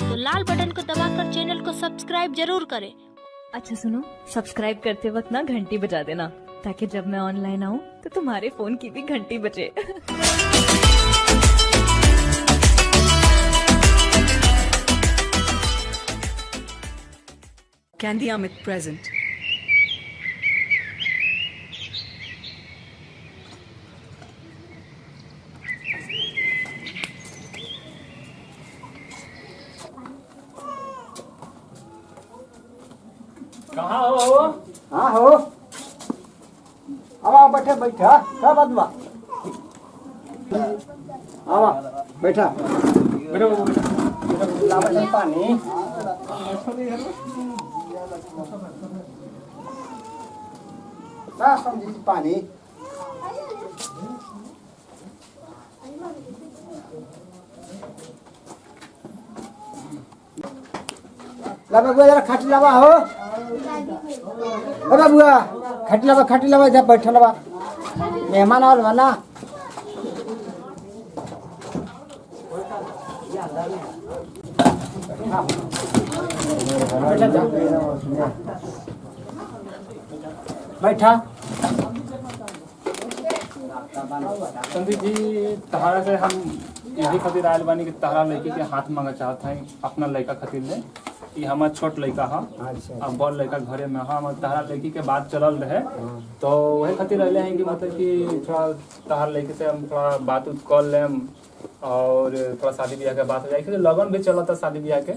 तो लाल बटन को दबाकर चैनल को सब्सक्राइब ज़रूर करें। अच्छा सुनो। सब्सक्राइब करते वक्त ना घंटी बजा देना ताकि जब मैं ऑनलाइन आऊँ तो तुम्हारे फ़ोन की भी घंटी बजे। Candy Amit present. बैठे बैठा क्या बात बा आवा बैठा। बैठो बैठो, बैठो पानी? पानी खाटी लावा हो। बुआ खाटी लावा खाटी लावा जब बैठल बा मेहमान आवल बा ना बैठा। संदीप जी, तहारा से हम यही खातिर आयल बानी कि तहरा लड़की के हाथ मांगे चाहत हैं, अपना लड़का खातिर ले। ई हमार छोट लड़का है। अच्छा। बड़ लड़का घरे में है। हम तहरा लड़की के बात चलल रहे। तो वही खातिर अले हैं कि मतलब कि थोड़ा तहरा लड़की से हम थोड़ा बात उत कर लेम और थोड़ा शादी ब्याह के बात हो जाए। क्योंकि लगन भी चलता शादी ब्याह के।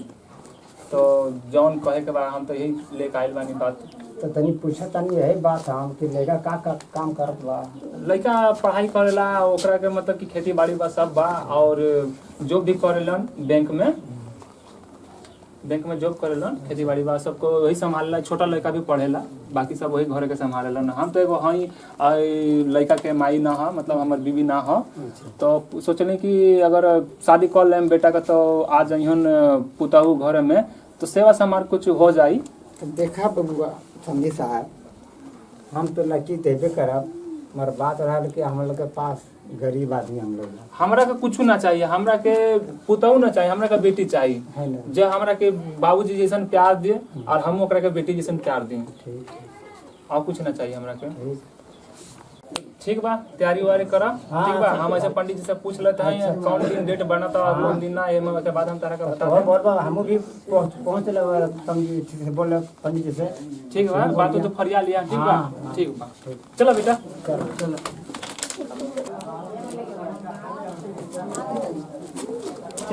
तो जौन कहे के बाद हम तो यही लेके आयल बानी बात। तो तनी पूछा तनी यही बात हम कि लेगा का का काम करत बा। लड़का पढ़ाई करेला ओकरा के मतलब कि खेती बाड़ी बा सब बा। और जॉब भी करेलन बैंक में बैंक में जॉब करेलन खेती बाड़ी बा सबको वही संभालेला छोटा लड़का भी पढ़ेला बाकी सब वही घर के संभालेलन। हम तो एगो हई लड़का के माई ना ह मतलब हमर बीवी ना ह। तो सोचनी कि अगर शादी कर लेम बेटा का तो आ जइहन पुतहू घर में तो सेवा समार कुछ हो जाई देखा बबुआ समझी साहब हम तो लड़की देबे करब मगर बात रहल कि हम लोग के पास गरीब आदमी हम लोग। हमरा के कुछ ना चाहिए हमरा के पुतहू ना चाहिए हमरा के बेटी चाहिए। जो हमरा के बाबूजी जैसन प्यार दिए और हम ओकरा के बेटी जैसन प्यार ठीक और कुछ ना चाहिए हमरा के। ठीक। बा तैयारी वारी करा। हाँ, ठीक बा हम ऐसे पंडित जी से पूछ लेते हैं अच्छा, कौन दिन डेट बनता और कौन दिन ना एमे के बाद हम तारा का बता दें। बहुत बार हम भी पहुँच पहुँच लगे समझी से बोले पंडित जी से। ठीक बा बात तो फरिया लिया ठीक बा? हाँ, हाँ। ठीक बा। चलो बेटा। चलो।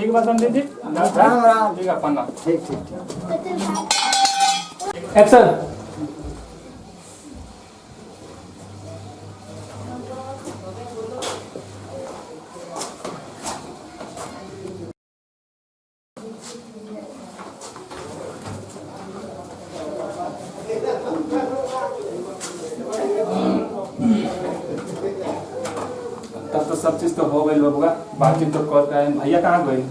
ठीक बात समझे जी? राम राम। ठीक है पन्ना ठीक ठीक ठीक। एक्शन सब चीज़ तो हो गई बबुआ बातचीत तो कर गए भैया कहाँ गए?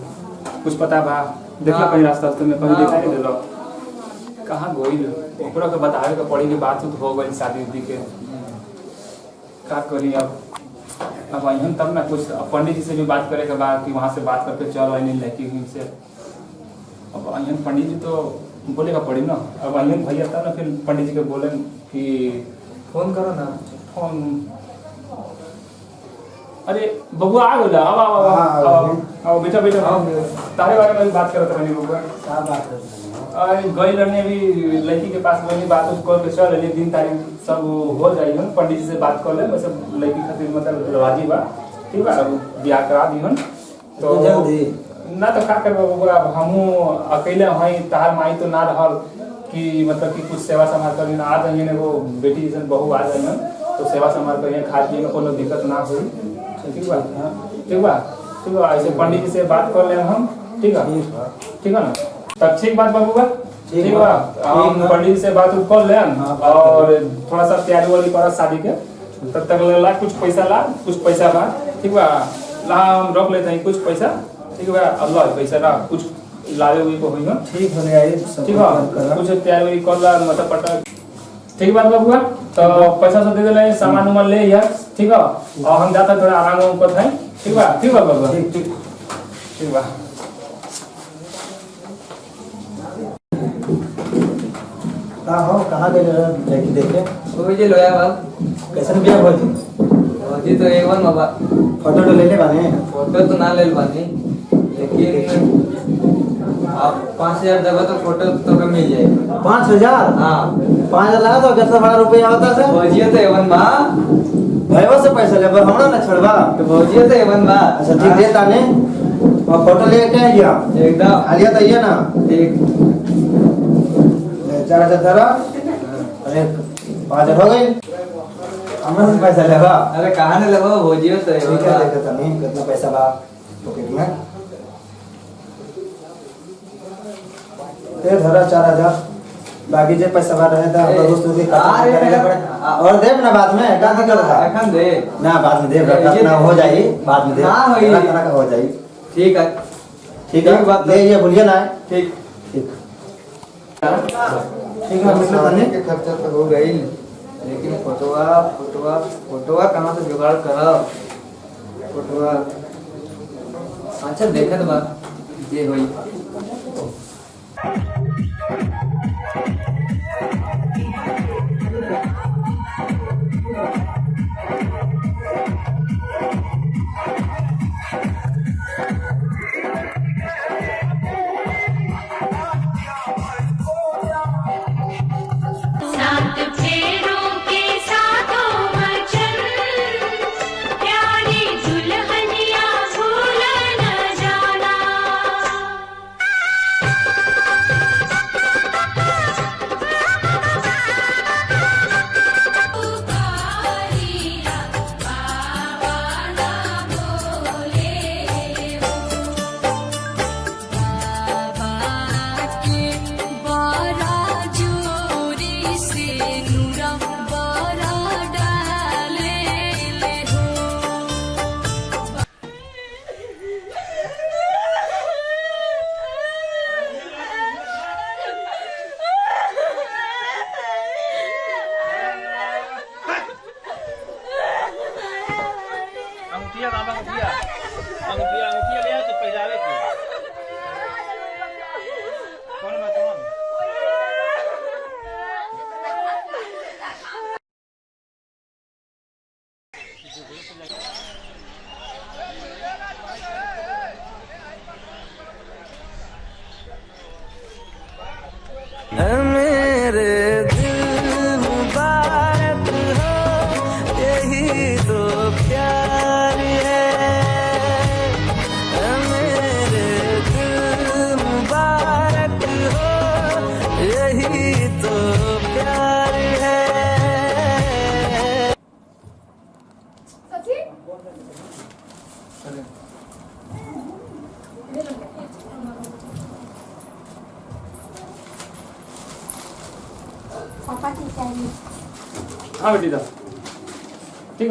कुछ पता बा? देखला कहीं रास्ता रास्ते में कहीं दिखाई नहीं देलो। कहाँ गई ओकरा के बतावे के पड़ी कि बात हो गई शादी उदी के। का करी अब? अब अहन तब ना कुछ पंडित जी से भी बात करे के बाद कि वहाँ से बात करके चल आई नहीं लड़की उन से अब अहन पंडित जी तो बोले का पड़ी ना। अब अहन भैया तब ना फिर पंडित जी के बोले कि फ़ोन करो ना। फ़ोन अरे बबुआ आ गया आओ आओ आओ, हाँ, आओ बेटा बेटा आओ। तारे बारे में भी बात करत रहनी बबुआ। क्या बात है? अरे गई लड़ने भी लड़की के पास गई बात उस कर के चल रही दिन तारीख सब हो जाई हम पंडित जी से बात कर ले वैसे लड़की खातिर मतलब राज़ी बा। ठीक बा? अब ब्याह करा दी हम तो तो जल्दी? ना तो का करबो बबुआ? हमहू अकेले हई तार माई तो ना रहल कि मतलब कि कुछ सेवा संभाल कर ना। आ जाइए वो बेटी जैसन बहू आ जाइए तो सेवा संभाल करिए खा पिए में कोनो दिक्कत ना होई। ठीक बा ठीक बा ठीक बा ऐसे पंडित जी से बात कर ले हम ठीक है ठीक है ना तब ठीक बात बाबूबा ठीक ठीक बा। बा हम पंडित जी से बात कर ले और थोड़ा सा तैयारी वारी करा शादी के तब तक ला कुछ पैसा ला कुछ पैसा बा ठीक बा ला हम रख लेते हैं कुछ पैसा ठीक बा अल्लाह पैसा ला कुछ लावे हुई को होई ना ठीक हो गया ठीक बा कुछ तैयारी कर ला मतलब पटा ठीक बात बाबूआ तो पैसा सब दे देले सामान उमान ले यार ठीक है? हम जाता थोड़ा आराम वाम करत ठीक बा ठीक बा बाबा? ठीक ठीक। ठीक बा का हो कहाँ गए लड़की देखे वो जे लोया बा कैसन बिया भौजी भौजी तो एक बार बाबा। फ़ोटो तो ले ले बाने। फ़ोटो तो ना ले बाने लेकिन आप पाँच हज़ार देवे तो फ़ोटो तो कम मिल जाएगा। पाँच हज़ार? हाँ। पाँच हज़ार लगा तो कितना बड़ा रुपया होता है भौजी तो एवन बा भैया से पैसा ले हमरा ना छोड़बा तो भौजी तो एवन बा अच्छा ठीक दे ताने और फ़ोटो ले के आइया एकदम आलिया तो ये ना ठीक चार हज़ार धरा अरे पाँच हज़ार हो गई हमरा से पैसा लेबा अरे कहाँ ने लगो भौजी तो एवन ठीक है देखो कितना पैसा बा पॉकेट में दे धरा चार हज़ार बाकी जे पैसा बा रहे था ए, दोस्त के अरे, करेगा पड़े और देब ना बाद में का दिक्कत था एखन दे। ना बाद में देब ये- रखा ना हो जाई बाद में देब हाँ, होई। तरह तरह का हो जाई। ठीक है। ठीक है? बात ले ये भूलिए ना। ठीक। ठीक। ठीक है मतलब सामने के खर्चा तो हो गई। लेकिन फोटोवा फोटोवा फोटोवा कहाँ से जुगाड़ करब? फोटोवा। अच्छा देखत बा। जे होई।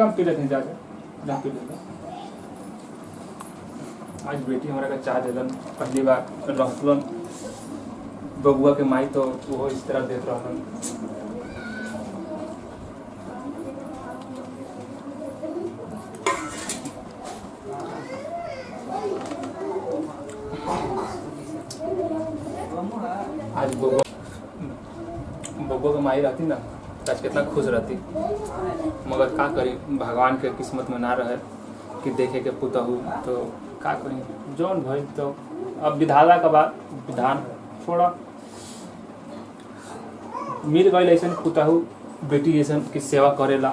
हम पी लेते हैं। जाके जा पी लेते आज बेटी हमारा का चाह दिलन पहली बार रहलन बबुआ के माई तो वो इस तरह देत रहलन आज बबुआ बबुआ के माई रहती ना। आज कितना खुश रहती। मगर का करी? भगवान के किस्मत में ना रहे कि देखे के पुतहू तो का करी? जौन भई तो अब विधाला के बाद विधान थोड़ा मिल गई ऐसा पुतहू बेटी जैसन की सेवा करेला।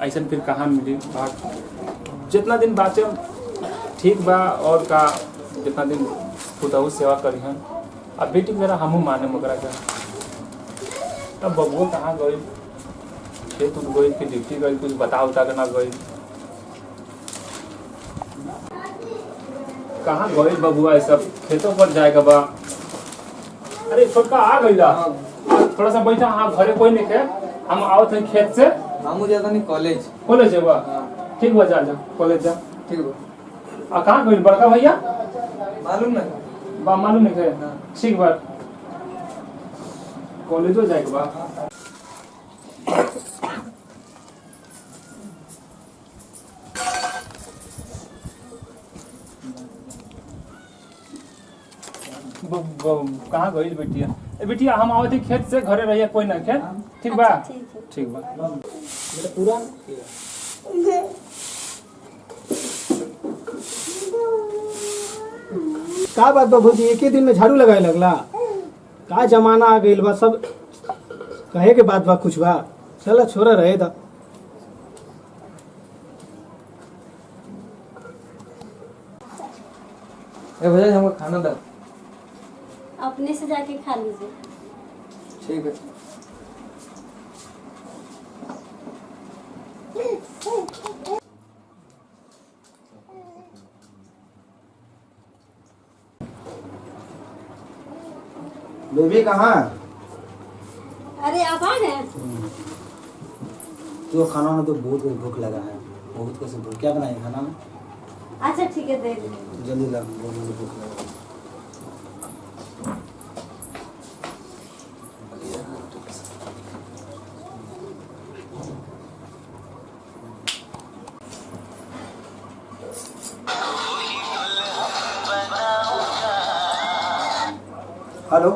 ऐसा फिर कहाँ मिली बात? जितना दिन बाँचे, ठीक बा, और का जितना दिन पुतहू सेवा करी हैं अब बेटी मेरा हमहू माने मकरा के तब बबुआ कहाँ गई खेत उठ गई कि ड्यूटी गई कुछ बता उता के ना गई कहाँ गई बबुआ सब? खेतों पर जाएगा बा अरे छोटका आ गई ला। थोड़ा सा बैठा हाँ घरे कोई नहीं खे। हम आओ थे खेत से। मामू जाता नहीं कॉलेज कॉलेज है बा हाँ, ठीक बा जा जा कॉलेज जा। ठीक बा आ कहाँ गई बड़का भैया? मालूम ना बा मालूम नहीं खे हाँ। ठीक बा कॉलेजो जाएगा बा कहाँ गई बेटिया? ए बेटिया हम आवत ही खेत से घरे रहिए कोई ना खेत? ठीक बा? ठीक बा। पूरा का बात बाबू जी एक ही दिन में झाड़ू लगाए लगला। का जमाना आ गइल बा? सब कहे के बात बा कुछ बा? चला छोरा रहे दा ए भैया हमको खाना दो। से जाके खा लीजिए। ठीक है। बेबी कहाँ अरे आप आ गए तो खाना में तो बहुत भूख लगा है। बहुत कैसे भूख। क्या बनाए खाना? में अच्छा ठीक है दे जल्दी ला बहुत भूख लगा। हेलो।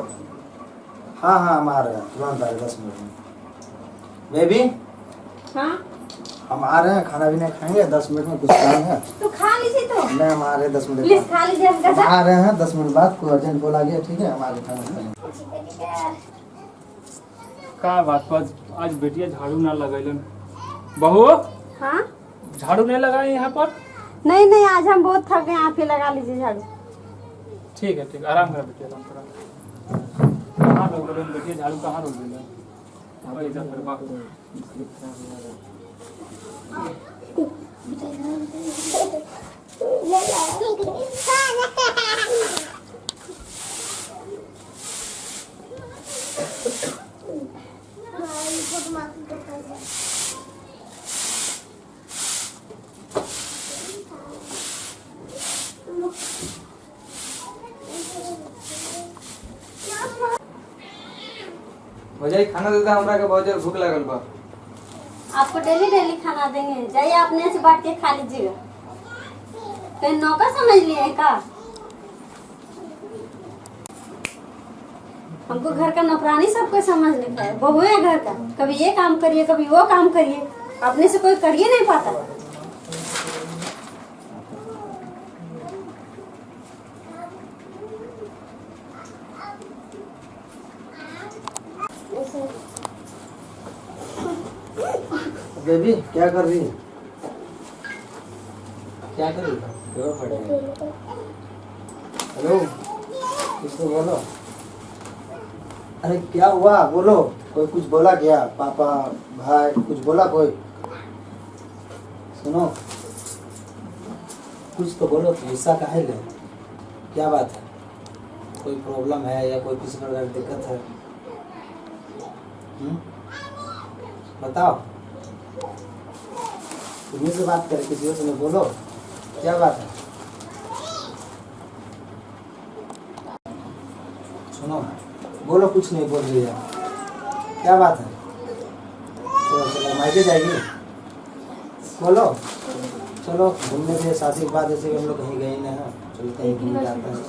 हाँ हाँ हम आ रहे हैं। तुरंत आ रहे दस मिनट में। बेबी? हाँ। हम आ रहे हैं खाना भी नहीं खाएँगे? दस मिनट में कुछ काम है तो खा लीजिए तो। नहीं हम आ रहे हैं दस मिनट प्लीज़ बाद। खा लीजिए हम आ रहे हैं दस मिनट बाद। कोई अर्जेंट कॉल आ गया ठीक है? हम आ रहे हैं खाना का बात बा आज बेटिया झाड़ू ना लगैलन। बहू? हाँ? झाड़ू नहीं लगाए यहाँ पर? नहीं नहीं आज हम बहुत थक गए आप ही लगा लीजिए झाड़ू। ठीक है ठीक है। आराम करा बेटिया आराम करा कहाँ रोक रहे बेटिया झाड़ू कहाँ रोक दिला देता हमरा के बहुत ज़ोर भूख लागल बा। आपको डेली डेली खाना देंगे। जाइए अपने से बांट के खा लीजिएगा। कहीं नौका समझ लिए हैं का? हमको घर का नौकरानी सबको समझ नहीं है। बहू है घर का। कभी ये काम करिए, कभी वो काम करिए। अपने से कोई करिए नहीं पाता। बेबी क्या कर रही है? क्या कर रही है? रही है। हेलो कुछ तो बोलो? अरे क्या हुआ? बोलो। कोई कुछ बोला क्या? पापा भाई कुछ बोला कोई? सुनो। कुछ तो बोलो ऐसा काहे ले? क्या बात है? कोई प्रॉब्लम है या कोई किसी प्रकार की दिक्कत है? हम्म? बताओ। तुम्हें से बात करे किसी और से बोलो। क्या बात है? सुनो बोलो कुछ नहीं बोल रही है। क्या बात है? चलो चलो मायके जाएगी। बोलो। चलो घूमने से शादी के बाद ऐसे हम लोग कहीं गए हैं चलो कहीं घूम आते हैं।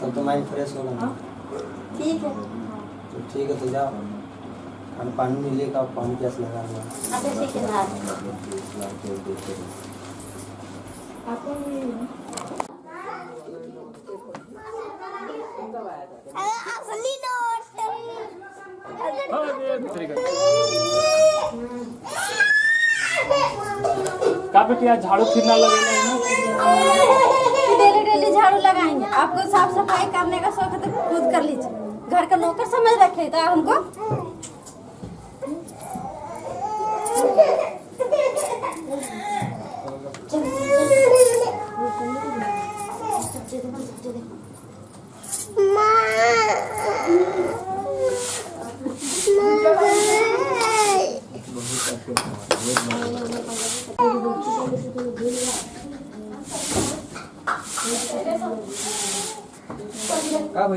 तब तो माइंड फ्रेश होगा ना। ठीक है। तो ठीक है तो जाओ। खाना पानी नहीं लेगा पानी प्यास लगा हुआ का का बेटिया झाड़ू फिरना लगेला है डेली डेली झाड़ू लगाएँगे। आपको साफ़ सफ़ाई करने का शौक है तो खुद कर लीजिए। घर का नौकर समझ रखे तो हमको।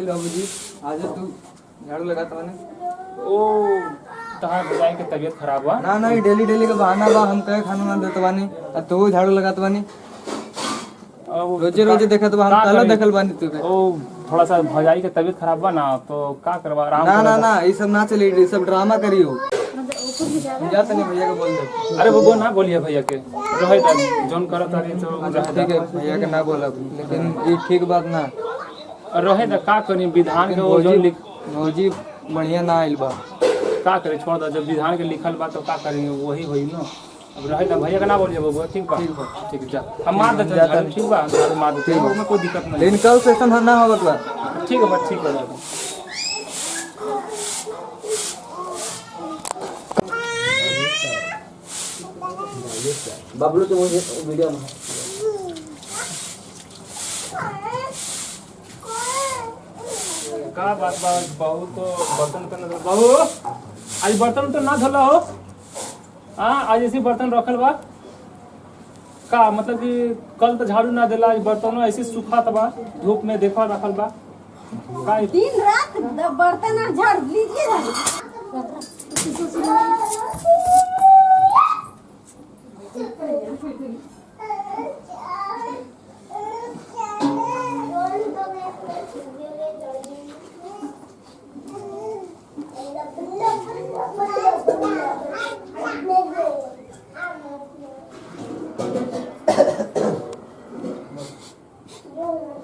का भइल बाबूजी आज तू झाड़ू लगाता माने ओ तहार भजाई के तबीयत खराब हुआ ना ना डेली डेली का बहाना बा। हम कहे खाना ना देत बानी? आ तू झाड़ू लगात बानी। रोज़े रोज़े देखत बा हम का कहला करी? देखल बानी तू ओ थोड़ा सा भौजाई के तबीयत खराब बा ना तो का करवा आराम ना ना ना ये सब ना चली ये सब ड्रामा करियो। जा तनी भैया को बोल दे। अरे वो ना बोलिए भैया के। रहे जोन करत तारी तो ठीक है भैया के ना बोलब लेकिन ये ठीक बात ना। रहे दा का करी विधान के वो जोन लिख भौजी बढ़िया ना आइल बा। का करे छोड़ दो जब विधान के लिखल बा तो का करेंगे वही होई ना। अब रहे दा भैया के ना बोलिए बबुआ ठीक बा? ठीक जा। हम मार देते हैं ठीक बा? झाड़ू मार देते हैं उसमें कोई दिक्कत नहीं। लेकिन कल से ऐसा ना होगा तो ठीक है बस ठीक है बबलू तो मुझे वीडियो में का बात बा बहू तो बर्तन तो न बहू आज बर्तन तो ना धोला हो हाँ आज ऐसे बर्तन रखल बा का मतलब कि कल तो झाड़ू ना देला आज बर्तनों ऐसे सूखा बा धूप में देखा रखल बा का दिन रात बर्तन और झाड़ लीजिए आज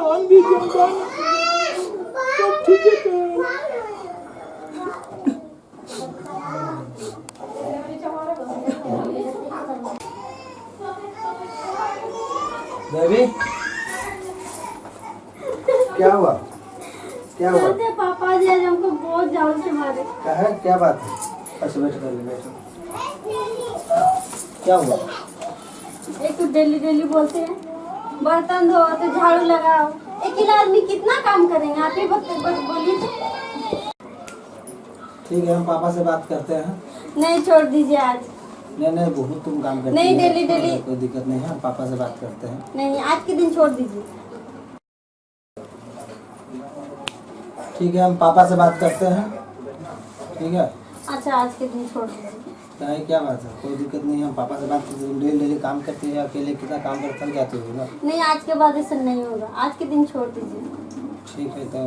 विधान भी जनता सब ठीक है। बेबी क्या हुआ? क्या हुआ? पापा जी आज हमको बहुत जान से मारे। क्या है? क्या बात है? अच्छा बैठो पहले बैठो। क्या हुआ? एक तो डेली डेली बोलते हैं। बर्तन धो तो झाड़ू लगाओ। एक ही आदमी कितना काम करेंगे? आप ही बोलिए। ठीक है हम पापा से बात करते हैं। नहीं छोड़ दीजिए आज। नहीं नहीं बहुत तुम काम करती नहीं, डेली- डेली। कोई दिक्कत नहीं है हम पापा से बात करते हैं। नहीं आज के दिन छोड़ दीजिए। ठीक है हम पापा से बात करते हैं। ठीक है? अच्छा आज के दिन छोड़ दीजिए। क्या है क्या बात है? कोई दिक्कत नहीं है हम पापा से बात करते हैं डेली डेली काम करती है अकेले कितना काम कर थक जाती हो ना? नहीं आज के बाद ऐसा नहीं होगा आज के दिन छोड़ दीजिए। ठीक है तो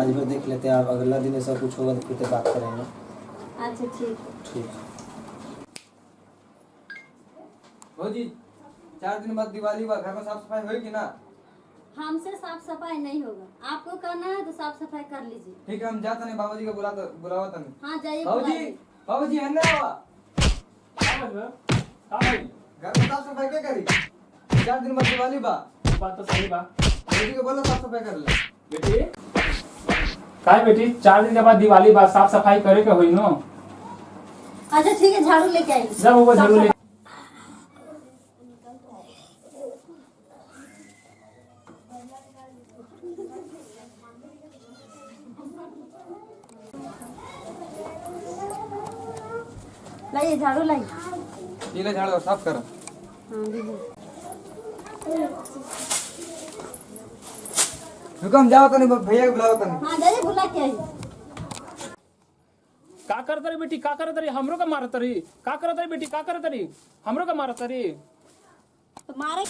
आज भर देख लेते हैं आप अगला दिन ऐसा कुछ होगा तो फिर तो बात करेंगे। अच्छा ठीक। है ठीक है। भौजी चार दिन बाद दिवाली बा घर में साफ़ सफ़ाई कि ना? हमसे साफ़ सफ़ाई नहीं होगा। आपको करना है तो साफ़ सफ़ाई कर लीजिए। ठीक है हम जाते नहीं बाबूजी को बुला बुलावा तनी हाँ जाइए बाबूजी। बाबूजी? का भाई? घर में साफ़ सफ़ाई क्या करी? चार दिन बाद दिवाली बा। बात तो सही बा। बाबूजी को बोलो साफ़ सफ़ाई कर ले। बेटी? बेटी? चार दिन के बाद दिवाली बाद साफ़ सफ़ाई करे के होई नो? अच्छा ठीक है झाड़ू लेके आइए जब वो झाड़ू ले। लाइए झाड़ू लाइए। ये ले झाड़ो साफ़ कर हाँ हम जाओ तनी भैया को बुलाओ तनी हाँ जाइए बुला के आइए का करत रही बेटी का करत रही हमरो का मारत रही का करत रही बेटी का करत रही हमरो का मारत रही तो मारे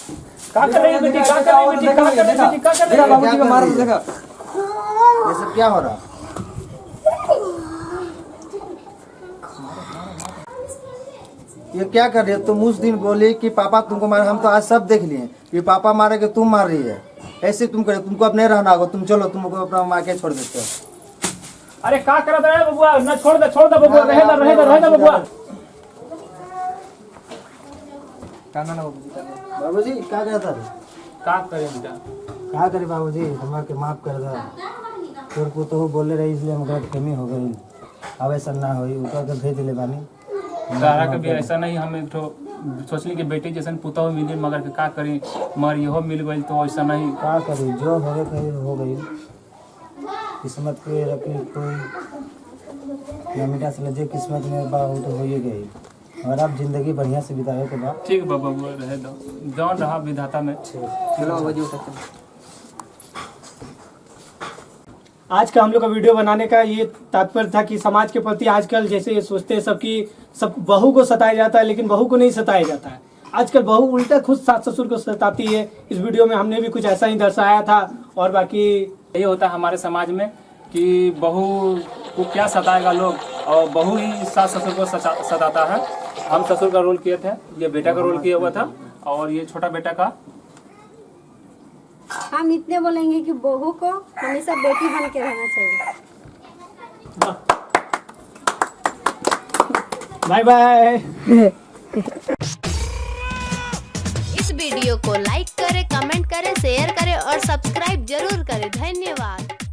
का कर रही बेटी का कर रही बेटी का कर रही बेटी का कर देखा रही बाबूजी को मारा तो देखा ये सब क्या हो रहा ये क्या कर रही है? तुम उस दिन बोली कि पापा तुमको मारे हम तो आज सब देख लिए कि पापा मारे कि तुम मार रही है? ऐसे तुम करे तुमको अब नहीं रहना होगा तुम चलो तुमको अपना मार के छोड़ देते हो। अरे का करत रहे बबुआ? ना छोड़ दे छोड़ दे बबुआ रहे दे रहे दे रहे दे बबुआ। काना ना बाबूजी का बाबूजी क्या कहता रे का करे बेटा क्या? करे बाबूजी? हमारे के माफ़ कर दो। तोर को तो बोले रही इसलिए हम गलत कमी हो गई। अब ऐसा ना होई ऊपर के भेज ले बानी। तारा के भी ऐसा नहीं हम ठो सोचली कि बेटी जैसन पुतौ मिली मगर के का करी? मगर इहो मिल गई तो ऐसा नहीं। का करी? जो होवे कही हो गई। किस्मत के रखी कोई। नमिटा से जे किस्मत में बा तो हो ही गई। और अब ज़िंदगी बढ़िया से बिताए के बाद। ठीक बा बबुआ रहे दो। जौन रहा विधाता में। चलो बाबा जी उठाते आज का हम लोग का वीडियो बनाने का ये तात्पर्य था कि समाज के प्रति आजकल जैसे ये सोचते हैं सब कि सब बहू को सताया जाता है लेकिन बहू को नहीं सताया जाता है। आजकल बहू उल्टा खुद सास ससुर को सताती है। इस वीडियो में हमने भी कुछ ऐसा ही दर्शाया था और बाकी यही होता है हमारे समाज में कि बहू को क्या सताएगा लोग और बहू ही सास ससुर को सताता है। हम ससुर का रोल किए थे ये बेटा का रोल किया हुआ था और ये छोटा बेटा का। हम इतने बोलेंगे कि बहू को हमेशा बेटी बन के रहना चाहिए। बाय बाय इस वीडियो को लाइक करें, कमेंट करें, शेयर करें और सब्सक्राइब ज़रूर करें। धन्यवाद।